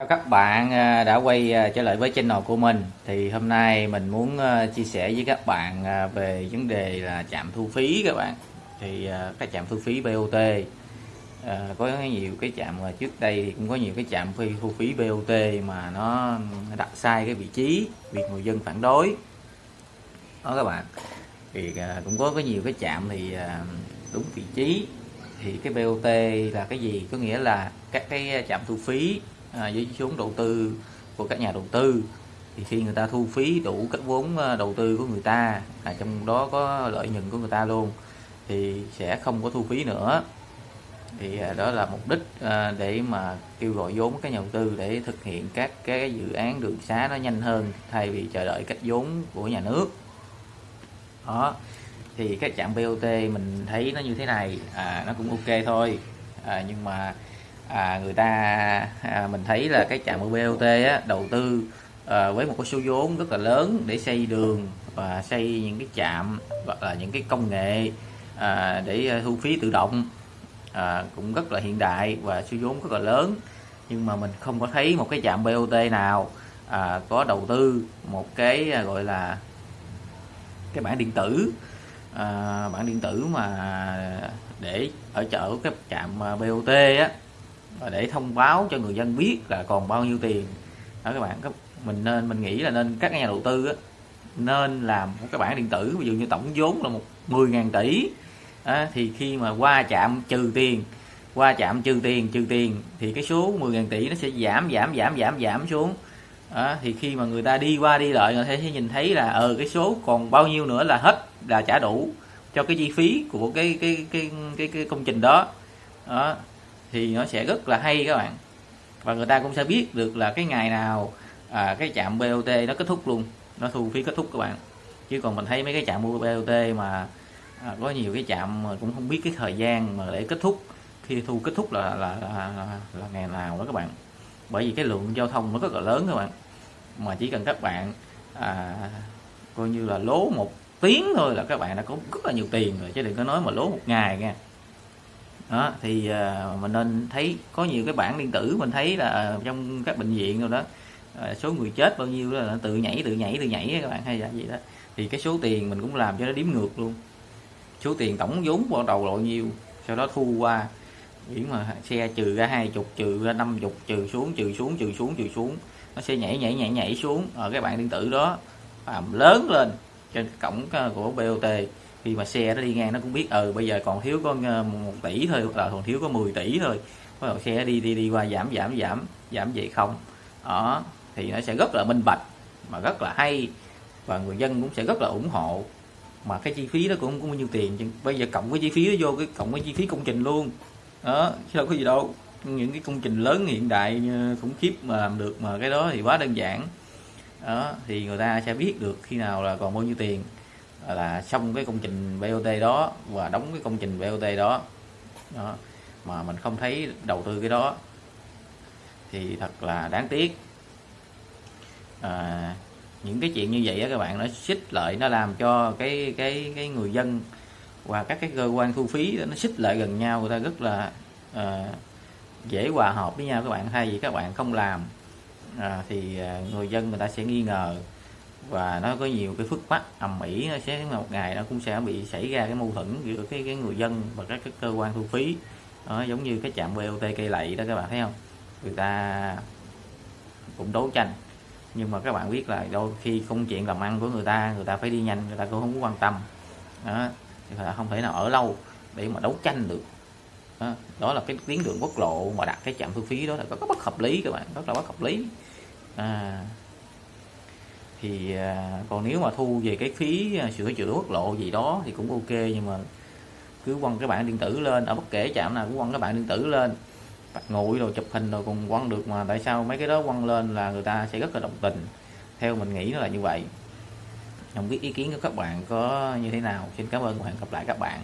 Chào các bạn à, đã quay à, trở lại với channel của mình. Thì hôm nay mình muốn à, chia sẻ với các bạn về vấn đề là trạm thu phí các bạn. Thì các trạm thu phí BOT có nhiều cái trạm mà trước đây thì cũng có nhiều cái trạm phi, thu phí BOT mà nó đặt sai cái vị trí, việc người dân phản đối. Đó các bạn. Thì cũng có có nhiều cái trạm thì đúng vị trí. Thì cái BOT là cái gì? Có nghĩa là các cái trạm thu phí à, với vốn đầu tư của các nhà đầu tư. Thì khi người ta thu phí đủ các vốn à, đầu tư của người ta à, trong đó có lợi nhuận của người ta luôn thì sẽ không có thu phí nữa. Thì à, đó là mục đích à, để mà kêu gọi vốn các nhà đầu tư để thực hiện các cái dự án đường xá nó nhanh hơn thay vì chờ đợi cách vốn của nhà nước. Đó. Thì các trạm BOT mình thấy nó như thế này à, nó cũng ok thôi. À, nhưng mà à, người ta à, mình thấy là cái trạm BOT á, đầu tư à, với một cái số vốn rất là lớn để xây đường và xây những cái trạm hoặc là những cái công nghệ à, để ờ, thu phí tự động à, cũng rất là hiện đại và số vốn rất là lớn. Nhưng mà mình không có thấy một cái trạm BOT nào à, có đầu tư một cái à, gọi là cái bản điện tử à, bản điện tử mà để ở chợ cái trạm à, BOT á để thông báo cho người dân biết là còn bao nhiêu tiền. Đó các bạn mình nên mình nghĩ là nên các nhà đầu tư á, nên làm một cái bản điện tử ví dụ như tổng vốn là một 10.000 tỷ. À, thì khi mà qua chạm trừ tiền qua chạm trừ tiền trừ tiền thì cái số 10.000 tỷ nó sẽ giảm giảm giảm giảm giảm xuống. À, thì khi mà người ta đi qua đi lại người ta sẽ nhìn thấy là ờ cái số còn bao nhiêu nữa là hết là trả đủ cho cái chi phí của cái cái cái cái, cái công trình đó. Đó thì nó sẽ rất là hay các bạn. Và người ta cũng sẽ biết được là cái ngày nào à, cái trạm BOT nó kết thúc luôn. Nó thu phí kết thúc các bạn. Chứ còn mình thấy mấy cái trạm BOT mà à, có nhiều cái trạm mà cũng không biết cái thời gian mà để kết thúc. Khi thu kết thúc là là, là, là, là ngày nào đó các bạn. Bởi vì cái lượng giao thông nó rất là lớn các bạn. Mà chỉ cần các bạn à, coi như là lố một tiếng thôi là các bạn đã có rất là nhiều tiền rồi. Chứ đừng có nói mà lố một ngày nha đó thì uh, mình nên thấy có nhiều cái bản điện tử mình thấy là ờ, trong các bệnh viện rồi đó uh, số người chết bao nhiêu là tự nhảy tự nhảy tự nhảy các bạn hay là gì đó. Thì cái số tiền mình cũng làm cho nó đếm ngược luôn. Số tiền tổng vốn ban đầu bao nhiêu sau đó thu qua. Biển mà xe trừ ra hai chục trừ ra năm chục trừ xuống trừ xuống trừ xuống trừ xuống nó sẽ nhảy nhảy nhảy nhảy xuống ở cái bản điện tử đó làm lớn lên trên cổng của BOT khi mà xe nó đi ngang nó cũng biết ừ bây giờ còn thiếu có ờ, một tỷ thôi là còn thiếu có 10 tỷ thôi. Bắt đầu xe đi đi đi qua giảm giảm giảm giảm về không? Đó, thì nó sẽ rất là minh bạch, mà rất là hay, và người dân cũng sẽ rất là ủng hộ. Mà cái chi phí đó cũng cũng có bao nhiêu tiền bây giờ cộng cái chi phí đó vô, cái cộng cái chi phí công trình luôn. Đó, chứ đâu có gì đâu. Những cái công trình lớn hiện đại ờ, khủng khiếp mà làm được mà cái đó thì quá đơn giản. Đó, thì người ta sẽ biết được khi nào là còn bao nhiêu tiền là xong cái công trình BOT đó và đóng cái công trình BOT đó, đó mà mình không thấy đầu tư cái đó. Thì thật là đáng tiếc. À, những cái chuyện như vậy á các bạn nó xích lợi nó làm cho cái cái cái người dân và các cái cơ quan thu phí nó xích lại gần nhau người ta rất là à, dễ hòa hợp với nhau. Các bạn thay vì các bạn không làm à, thì à, người dân người ta sẽ nghi ngờ và nó có nhiều cái phức mắc ầm ĩ nó sẽ một ngày nó cũng sẽ bị xảy ra cái mâu thuẫn giữa cái cái người dân và các cái cơ quan thu phí. Đó, giống như cái trạm BOT cây lậy đó các bạn thấy không? Người ta cũng đấu tranh. Nhưng mà các bạn biết là đôi khi công chuyện làm ăn của người ta người ta phải đi nhanh người ta cũng không có quan tâm. Đó thì không thể nào ở lâu để mà đấu tranh được. Đó, đó là cái tuyến đường quốc lộ mà đặt cái trạm thu phí đó là có bất hợp lý các bạn. Rất là bất hợp lý. À, thì à, còn nếu mà thu về cái phí à, sửa chữa quốc lộ gì đó thì cũng ok, nhưng mà cứ quăng cái bản điện tử lên. Ở bất kể trạm nào cũng quăng cái bản điện tử lên. Ngồi nguội rồi chụp hình rồi còn quăng được mà tại sao mấy cái đó quăng lên là người ta sẽ rất là đồng tình. Theo mình nghĩ nó là như vậy. Không biết ý kiến của các bạn có như thế nào. Xin cảm ơn và hẹn gặp lại các bạn.